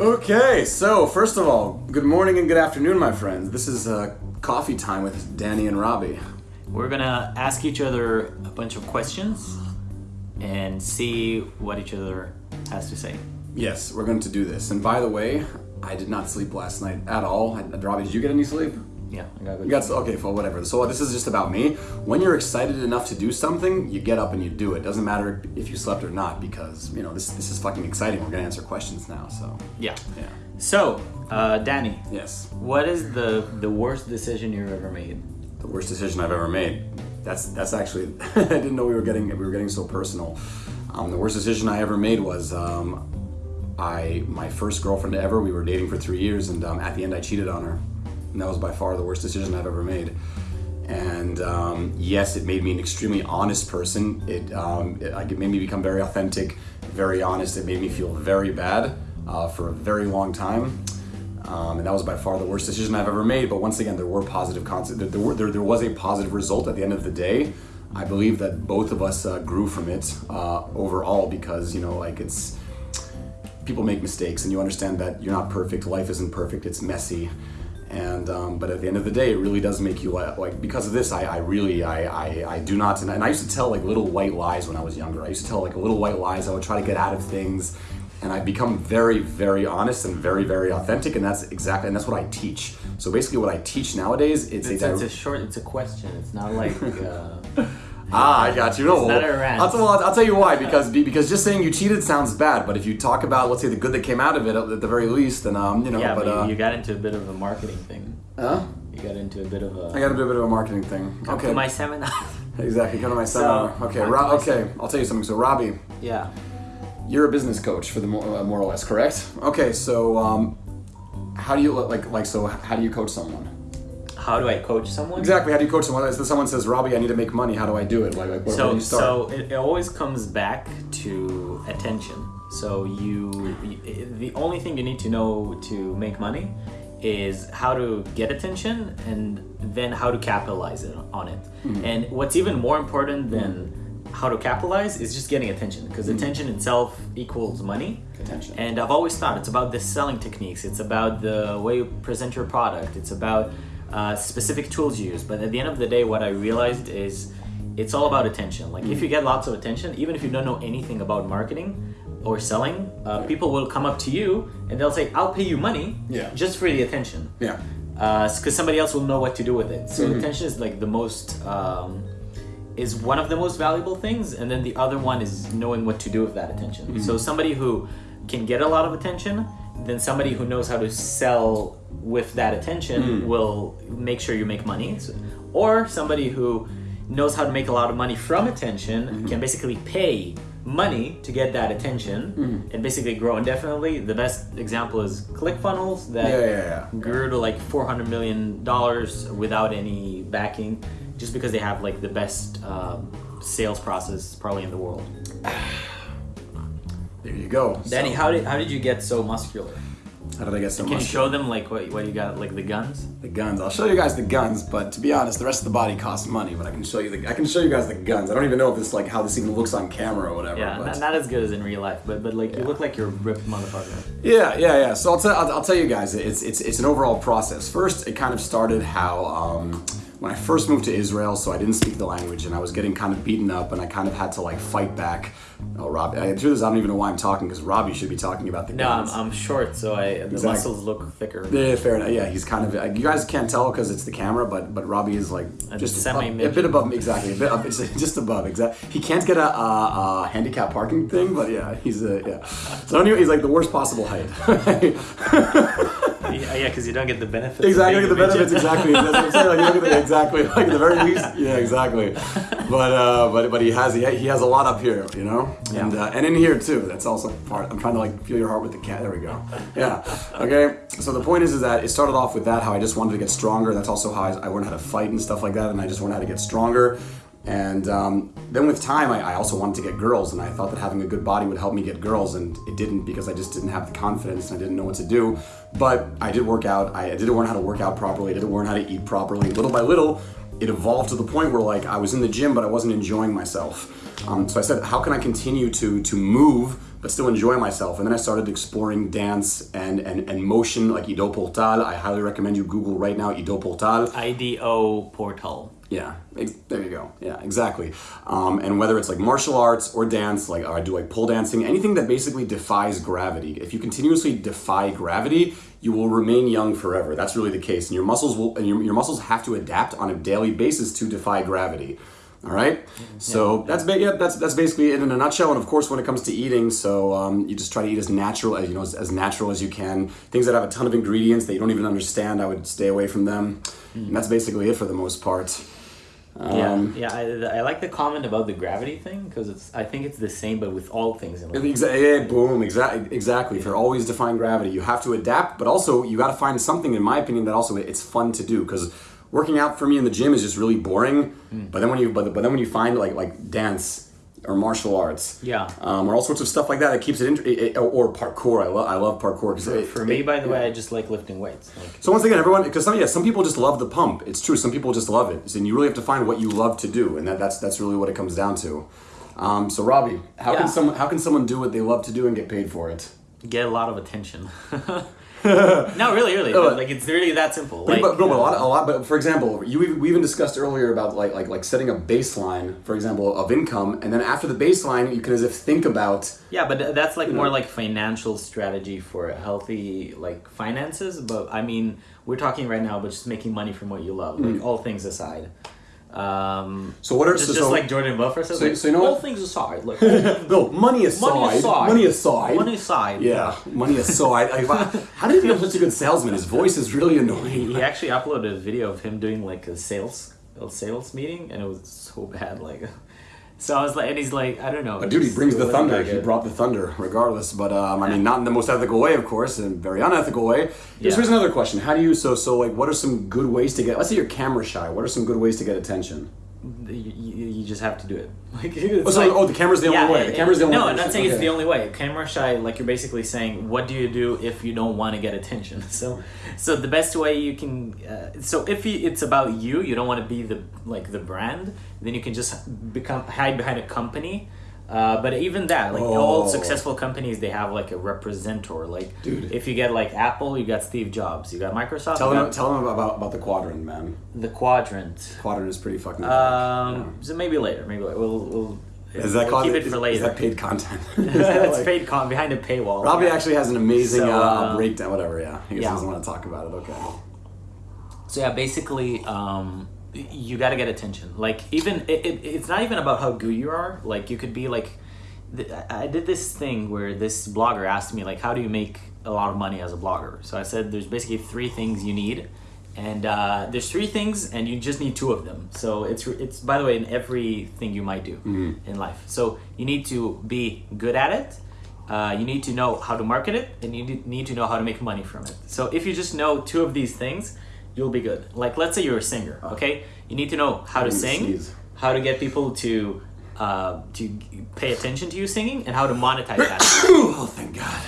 Okay, so first of all, good morning and good afternoon, my friends. This is uh, coffee time with Danny and Robbie. We're gonna ask each other a bunch of questions and see what each other has to say. Yes, we're going to do this. And by the way, I did not sleep last night at all. Robbie, did you get any sleep? Yeah, I got good. You got okay, well, whatever. So this is just about me. When you're excited enough to do something, you get up and you do it. Doesn't matter if you slept or not, because you know this this is fucking exciting. We're gonna answer questions now. So yeah. yeah. So, uh, Danny, Yes. what is the the worst decision you've ever made? The worst decision I've ever made. That's that's actually I didn't know we were getting we were getting so personal. Um, the worst decision I ever made was um, I my first girlfriend ever. We were dating for three years, and um, at the end I cheated on her, and that was by far the worst decision I've ever made. And um, yes, it made me an extremely honest person. It, um, it, it made me become very authentic, very honest. It made me feel very bad uh, for a very long time. Um, and that was by far the worst decision I've ever made. But once again, there were positive consequences. There, were, there, there was a positive result at the end of the day. I believe that both of us uh, grew from it uh, overall because you know, like it's people make mistakes, and you understand that you're not perfect. Life isn't perfect. It's messy. And um, but at the end of the day, it really does make you like, like because of this. I, I really I, I, I do not and I, and I used to tell like little white lies when I was younger. I used to tell like little white lies. I would try to get out of things, and I become very very honest and very very authentic. And that's exactly and that's what I teach. So basically, what I teach nowadays it's, It's, a, it's a short. It's a question. It's not like. Uh, Ah, I got you. No, It's a rant. I'll, tell, I'll, I'll tell you why. Because because just saying you cheated sounds bad, but if you talk about let's say the good that came out of it at the very least, then um you know. yeah, but, but, uh, you, you got into a bit of a marketing thing. huh? You got into a bit of a. I got to do a bit of a marketing thing. Come okay. to my seminar. Exactly. Come to my seminar. okay. Ro- okay. I'll tell you something. So Robbie, yeah. you're a business coach for the more, uh, more or less, correct? Okay. So um, how do you like like so? How do you coach someone? How do I coach someone? Exactly. How do you coach someone? If someone says, "Robbie, I need to make money. How do I do it?" Like, like where, where so do you start? so it, it always comes back to attention so you, you the only thing you need to know to make money is how to get attention and then how to capitalize it on it Mm-hmm. and what's even more important than how to capitalize is just getting attention because attention itself equals money Mm-hmm. Attention. and I've always thought it's about the selling techniques. It's about the way you present your product. It's about uh, specific tools you use. But at the end of the day, what I realized is it's all about attention. Like Mm. if you get lots of attention, even if you don't know anything about marketing or selling, uh, people will come up to you and they'll say, "I'll pay you money Yeah. just for the attention." yeah. because somebody else will know what to do with it. So Mm-hmm. attention is like the most um, is one of the most valuable things, and then the other one is knowing what to do with that attention. Mm-hmm. So somebody who can get a lot of attention, then somebody who knows how to sell with that attention Mm. will make sure you make money, So- or somebody who knows how to make a lot of money from attention Mm-hmm. can basically pay money to get that attention Mm-hmm. and basically grow indefinitely. The best example is ClickFunnels that Yeah, yeah, yeah. grew to like 400 million dollars without any backing just because they have like the best um, sales process probably in the world There you go. danny So, how did, how did you get so muscular how did I get so muscular? can you show them like what, what you got like the guns The guns. I'll show you guys the guns, but to be honest, the rest of the body costs money. But I can show you the. I can show you guys the guns. I don't even know if this like how this even looks on camera or whatever. yeah but not, not as good as in real life but but like you look like you're a ripped motherfucker Yeah, yeah, yeah. So I'll, tell I'll, I'll tell you guys, it's, it's, it's an overall process. First, it kind of started how um, when I first moved to Israel, so I didn't speak the language and I was getting kind of beaten up and I kind of had to like fight back. Oh, Robbie, I, through this, I don't even know why I'm talking because Robbie should be talking about the no I'm. I'm short so I the Exactly. muscles look thicker yeah, fair enough. Yeah, he's kind of. You guys can't tell because it's the camera, but but Robbie is like A just a, semi-midget. a bit above me. Exactly, a bit up, just above. Exactly. He can't get a, a, a handicap parking thing, but yeah, he's a yeah. So anyway, he's like the worst possible height. yeah yeah because you don't get the benefits Exactly, being the benefits. Exactly, that's what I'm saying. Like, you look at the, exactly, like at the very least. Yeah, exactly. But uh, but but he has he, he has a lot up here, you know, and uh, and in here too. That's also part. I'm trying to like feel your heart with the cat. There we go. Yeah. Okay. So the point is, is that it started off with that how I just wanted to get stronger. That's also how I, I learned how to fight and stuff like that, and I just learned how to get stronger. And um, then with time, I, I also wanted to get girls, and I thought that having a good body would help me get girls, and it didn't because I just didn't have the confidence and I didn't know what to do. But I did work out. I didn't learn how to work out properly. I didn't learn how to eat properly. Little by little, it evolved to the point where like I was in the gym, but I wasn't enjoying myself. Um, so I said, how can I continue to to move but still enjoy myself. And then I started exploring dance and, and, and motion like Ido Portal. I highly recommend you Google right now Ido Portal. IDO portal. Yeah, there you go. Yeah, exactly. Um, and whether it's like martial arts or dance, like or I do like pole dancing, anything that basically defies gravity. If you continuously defy gravity, you will remain young forever. That's really the case, and your muscles will and your, your muscles have to adapt on a daily basis to defy gravity. All right, so that's ba- yeah, that's that's basically it in a nutshell. And of course, when it comes to eating, so um, you just try to eat as natural as you know as, as natural as you can. Things that have a ton of ingredients that you don't even understand, I would stay away from them. And that's basically it for the most part. Um, yeah, yeah. I, I like the comment about the gravity thing because it's. I think it's the same, but with all things in life. Yeah, boom, exactly, exactly. For always defying gravity, you have to adapt, but also you got to find something, in my opinion, that also it's fun to do. Because working out for me in the gym is just really boring. But then when you, but, but then when you find like like dance or martial arts, Yeah. um, or all sorts of stuff like that, it keeps it, it or parkour. I love I love parkour. 'cause it- For me, it- by the way, I just like lifting weights. Like, So once again, everyone, because some yeah, some people just love the pump. It's true. Some people just love it, and you really have to find what you love to do, and that, that's that's really what it comes down to. Um, so Robbie, how Yeah. can someone how can someone do what they love to do and get paid for it? get a lot of attention. no, really, really. No, like it's really that simple. But, Like, but, but a uh, lot, a lot. But for example, you we even discussed earlier about like like like setting a baseline, for example, of income, and then after the baseline, you can as if think about. Yeah, but that's like more know. like financial strategy for healthy like finances. But I mean, we're talking right now about just making money from what you love, like Mm. all things aside. Um, So what are just, so, just like Jordan Belfort says, so- like, so you know all what? things aside, like no money aside, money aside, money aside, money aside. Yeah, money aside. Wow, how did he become such a good salesman? His voice is really annoying. He actually uploaded a video of him doing like a sales a sales meeting, and it was so bad. Like, so I was like, and he's like, I don't know, But dude, he brings the thunder. He brought the thunder, regardless. But um, I mean, not in the most ethical way, of course, and very unethical way. Here's, Yeah. here's another question: How do you so so like? What are some good ways to get? Let's say you're camera shy. What are some good ways to get attention? You, you, just have to do it. Like, Oh, so, like- oh, the camera's the only way. The camera's the only no, way. I'm not saying it's the only way. Camera shy, like you're basically saying, what do you do if you don't want to get attention? So, so the best way you can, uh, so if you, it's about you, you don't want to be the like the brand, then you can just become hide behind a company. Uh, but even that, like all Oh. successful companies, they have like a representative. Like, Dude. if you get like Apple, you got Steve Jobs. You got Microsoft. Tell them, tell them about, about the quadrant, man. the Quadrant. Quadrant is pretty fucking. Um, so maybe later. Maybe later. we'll we'll. is that we'll keep it is, for later. is that paid content? It's like- paid con behind a paywall. Robbie Yeah. actually has an amazing So, uh, uh, breakdown. Whatever, yeah. He yeah. doesn't want to talk about it. Okay. So yeah, basically, um, you got to get attention. Like even it, it, it's not even about how good you are. Like you could be like, th- I did this thing where this blogger asked me like, how do you make a lot of money as a blogger? So I said there's basically three things you need. And uh, there's three things, and you just need two of them. So it's it's by the way in everything you might do in life. So you need to be good at it, uh, you need to know how to market it and you need to know how to make money from it so if you just know two of these things you'll be good. Like let's say you're a singer okay? You need to know how to sing how to get people to uh, to pay attention to you singing and how to monetize that. Oh, thank God.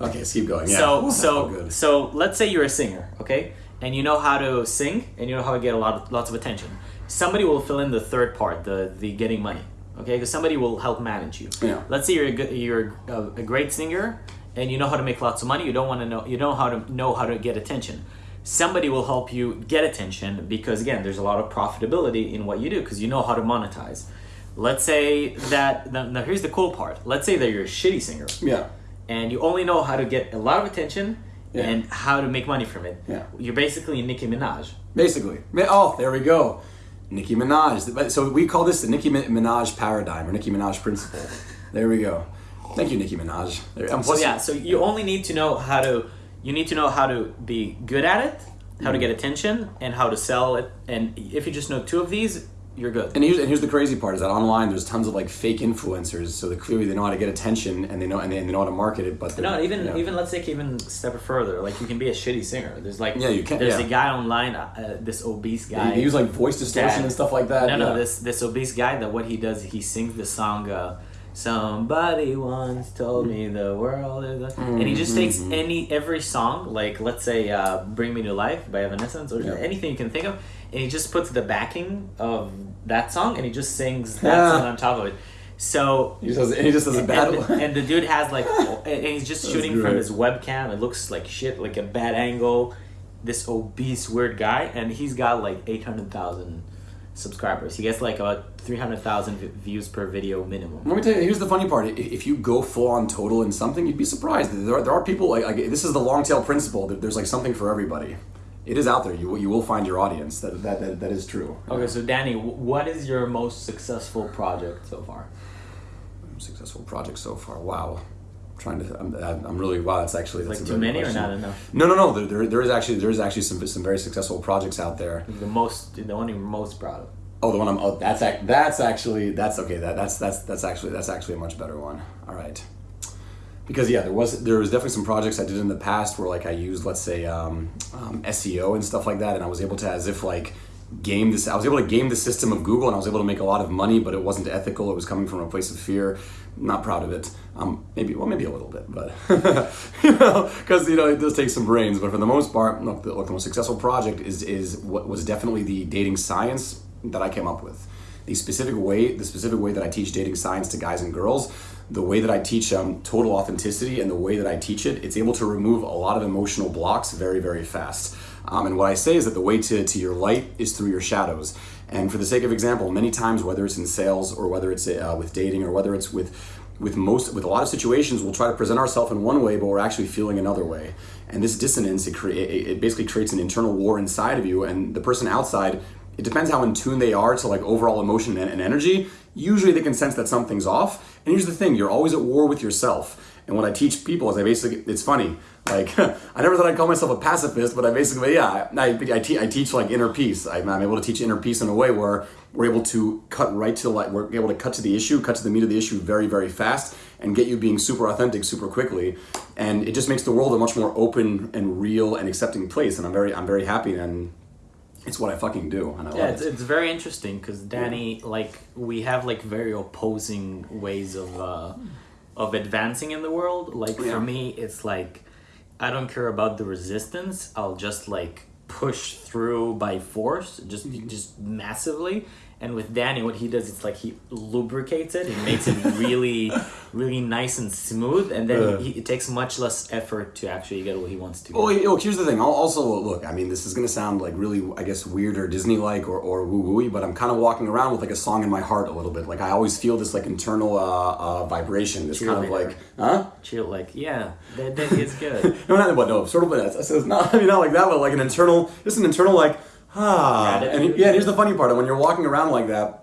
Okay, let's keep going. Yeah. So that's so good. so let's say you're a singer okay? And you know how to sing and you know how to get a lot of, lots of attention. Somebody will fill in the third part the the getting money okay? Because somebody will help manage you. Yeah. let's say you're a, good, you're a, a great singer and you know how to make lots of money. You don't want to know you know how to know how to get attention somebody will help you get attention because again there's a lot of profitability in what you do because you know how to monetize let's say that now now here's the cool part let's say that you're a shitty singer Yeah. and you only know how to get a lot of attention Yeah. and how to make money from it. Yeah. You're basically Nicki Minaj. Basically. Oh, there we go. Nicki Minaj. So we call this the Nicki Minaj paradigm or Nicki Minaj principle. There we go. Thank you, Nicki Minaj. So yeah, so you only need to know how to you need to know how to be good at it, how to Mm. get attention, and how to sell it. And if you just know two of these, you're good. And here's, and here's the crazy part is that online there's tons of like fake influencers, so they clearly they know how to get attention and they know and they, and they know how to market it. But No, even even let's take even step further. Like you can be a shitty singer. There's like Yeah, you can- There's yeah. a guy online, uh, this obese guy. they use like voice distortion Dad. and stuff like that. No, no, yeah. this this obese guy that what he does, he sings the song. Uh, Somebody once told me the world is, a-" and he just takes Mm-hmm. any every song, like let's say uh, "Bring Me to Life" by Evanescence or Yeah. anything you can think of, and he just puts the backing of that song and he just sings that Yeah. song on top of it. So He just does, and he just does a bad and, one. and the dude has like, and he's just That's shooting from his webcam. It looks like shit, like a bad angle. This obese weird guy, and he's got like eight hundred thousand subscribers. He gets like about three hundred thousand views per video minimum. Let me tell you. Here's the funny part. If you go full on total in something, you'd be surprised. There are, there are people like, like this is the long tail principle. There's like something for everybody. It is out there. You will- you will find your audience. That that that, that is true. Okay, so Danny, what is your most successful project so far? Successful project so far. Wow. Trying to. I'm, I'm really wow. That's actually that's Like too many good or not enough? No, no, no. There, there, there is actually there is actually some some very successful projects out there. The most, the one you're most proud of. Oh, the one I'm. Oh, that's that's actually that's okay. That that's that's that's actually that's actually a much better one. All right. Because yeah, there was there was definitely some projects I did in the past where like I used let's say um, um, SEO and stuff like that, and I was able to as if like game this. I was able to game the system of Google, and I was able to make a lot of money, but it wasn't ethical. It was coming from a place of fear. Not proud of it. Um, maybe well, maybe a little bit, but you know, because you know it does take some brains. But for the most part, look, the, look, the most successful project is is what was definitely the dating science that I came up with. The specific way, the specific way that I teach dating science to guys and girls, the way that I teach um, total authenticity, and the way that I teach it, it's able to remove a lot of emotional blocks very, very fast. Um, and what I say is that the way to, to your light is through your shadows. And for the sake of example, many times, whether it's in sales or whether it's uh, with dating or whether it's with with most with a lot of situations, we'll try to present ourselves in one way, but we're actually feeling another way. And this dissonance, it, crea- it it basically creates an internal war inside of you, and the person outside it depends how in tune they are to like overall emotion and, and energy. Usually they can sense that something's off. And here's the thing: you're always at war with yourself. And what I teach people is I basically it's funny. Like I never thought I'd call myself a pacifist, but I basically yeah I, I, te- I teach like inner peace. I'm, I'm able to teach inner peace in a way where we're able to cut right to the like we're able to cut to the issue, cut to the meat of the issue very very fast, and get you being super authentic super quickly. And it just makes the world a much more open and real and accepting place. And I'm very I'm very happy and it's what I fucking do, and I Yeah, love it's, it. it's very interesting because Danny, like, we have like very opposing ways of uh, of advancing in the world. Like Yeah. for me, it's like I don't care about the resistance. I'll just like push through by force, just Mm-hmm. just massively. And with Danny, what he does, it's like he lubricates it. He makes it really, really nice and smooth, and then Uh. he, it takes much less effort to actually get what he wants to. Well, get. here's the thing. I'll Also, look, I mean, this is going to sound like really, I guess, weird or Disney-like or, or woo-wooey, but I'm kind of walking around with like a song in my heart a little bit. Like I always feel this like internal uh, uh, vibration, this kind of like, huh? Chill, like, yeah, that, that is good. No, not but no, sort of. But it's, it's not. I mean, not like that, but like an internal, just an internal like, ah. And yeah, and here's the funny part: when you're walking around like that,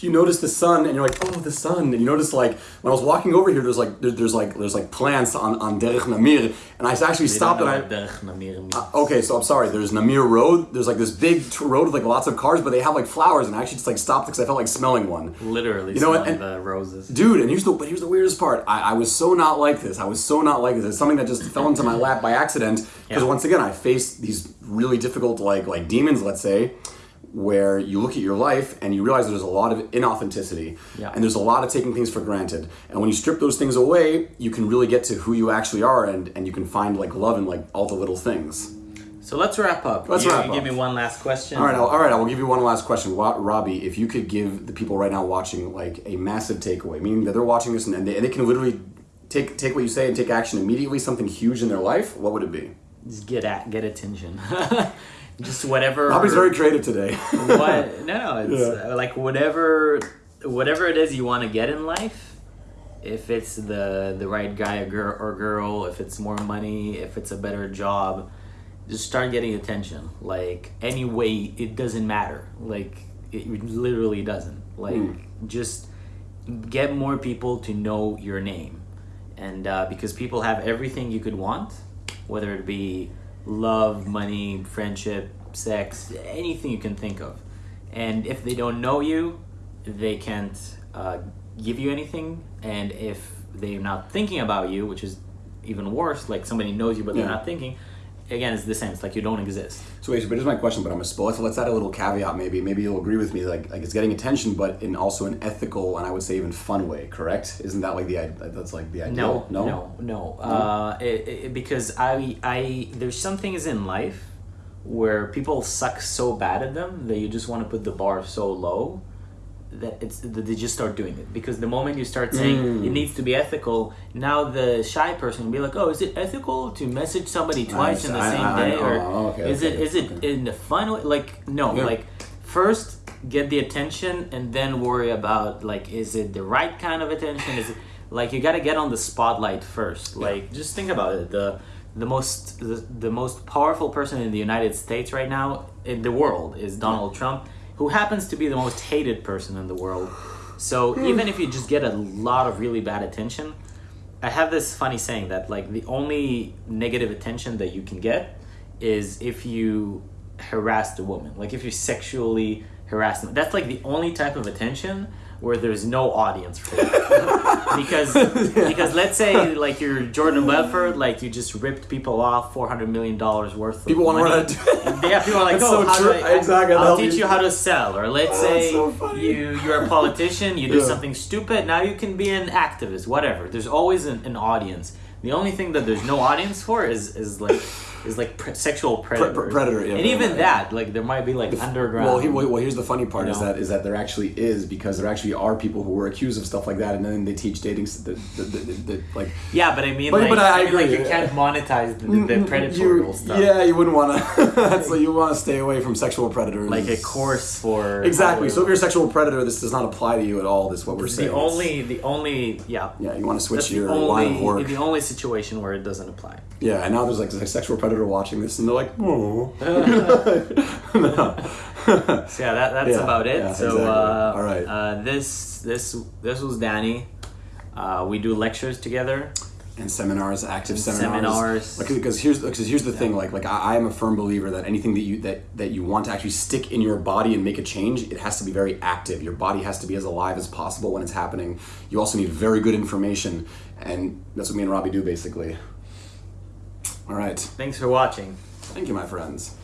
you notice the sun, and you're like, oh, the sun. And you notice like when I was walking over here, there's like there, there's like there's like plants on on Derech Namir, and I actually stopped and I. Derech Namir means. Uh, okay, so I'm sorry. There's Namir Road. There's like this big road with like lots of cars, but they have like flowers, and I actually just like stopped because I felt like smelling one. Literally, You know what, smelling and- the roses. Dude, and here's the but here's the weirdest part. I, I was so not like this. I was so not like this. It's something that just fell into my lap by accident. Because Yeah. once again, I faced these really difficult like like demons, let's say, where you look at your life and you realize there's a lot of inauthenticity. Yeah. And there's a lot of taking things for granted. And when you strip those things away, you can really get to who you actually are and, and you can find like love in like all the little things. So let's wrap up. Let's you, wrap you up. Give me one last question. All right, I'll, all right. I will give you one last question, Robbie. If you could give the people right now watching like a massive takeaway, meaning that they're watching this and, and, they, and they can literally take take what you say and take action immediately, something huge in their life, what would it be? Just get at get attention. Just whatever. Robbie's very creative today. what? No, no. It's Yeah. uh, like whatever, whatever it is you want to get in life. If it's the the right guy or girl, or girl, if it's more money, if it's a better job, just start getting attention. Like any way, it doesn't matter. Like it literally doesn't. Like just get more people to know your name, and uh, because people have everything you could want, whether it be love, money, friendship, sex, anything you can think of. And if they don't know you, they can't uh, give you anything. And if they're not thinking about you, which is even worse, like somebody knows you but they're Yeah. not thinking, again, it's the same. It's like you don't exist. so, wait, but here's my question. But I'm a so let's, add a little caveat. Maybe maybe you'll agree with me. Like like it's getting attention, but in also an ethical and I would say even fun way. Correct? Isn't that like the i- that's like the ideal? No, no, no. Uh, it, it, because I, I, there's some things in life where people suck so bad at them that you just want to put the bar so low that it's that they just start doing it because the moment you start saying Mm. it needs to be ethical, now the shy person will be like, oh, is it ethical to message somebody twice in the I- same I- I- day, or oh, okay, is it okay, is it in the final? Like no, Yeah. like first get the attention and then worry about like is it the right kind of attention? Is it like you got to get on the spotlight first? Like just think about it. The the most the, the most powerful person in the United States right now in the world is Donald Trump, who happens to be the most hated person in the world. So hmm. even if you just get a lot of really bad attention, I have this funny saying that like the only negative attention that you can get is if you harass the woman. Like if you sexually harass them. That's like the only type of attention where there's no audience for it. because because let's say like you're Jordan Belfort, like you just ripped people off four hundred million dollars worth. Of People money. run it. Yeah, people are like, That's oh, so true. do I, Exactly, I'll teach be- you how to sell. Or let's Oh, say so you you're a politician, you do Yeah. something stupid. Now you can be an activist, whatever. There's always an, an audience. The only thing that there's no audience for is is like is like pre- sexual predator. predator, yeah, and even that, like there might be like underground. Well, he, well, here's the funny part is know? that is that there actually is because there actually are people who were accused of stuff like that, and then they teach dating the, the, the, like. yeah, but I mean, But- like, but I I mean, like you can't monetize the, the, mm, mm, mm, the predatorial you, stuff. Yeah, you wouldn't want to. so you want to stay away from sexual predators. Like a course for Exactly. So if you're a sexual predator, this does not apply to you at all. This is what we're saying. the only the only yeah. Yeah, you want to switch your line of work. the only situation where it doesn't apply. Yeah, and now there's like a sexual predator watching this, and they're like, oh. So yeah, that, that's Yeah, about it. yeah, so exactly. uh, All right. uh, this this this was Danny. Uh, we do lectures together. and seminars, active And seminars. seminars. Like, because here's because here's the thing. Like like I, I am a firm believer that anything that you that that you want to actually stick in your body and make a change, it has to be very active. Your body has to be as alive as possible when it's happening. You also need very good information, and that's what me and Robbie do basically. All right. Thanks for watching. Thank you, my friends.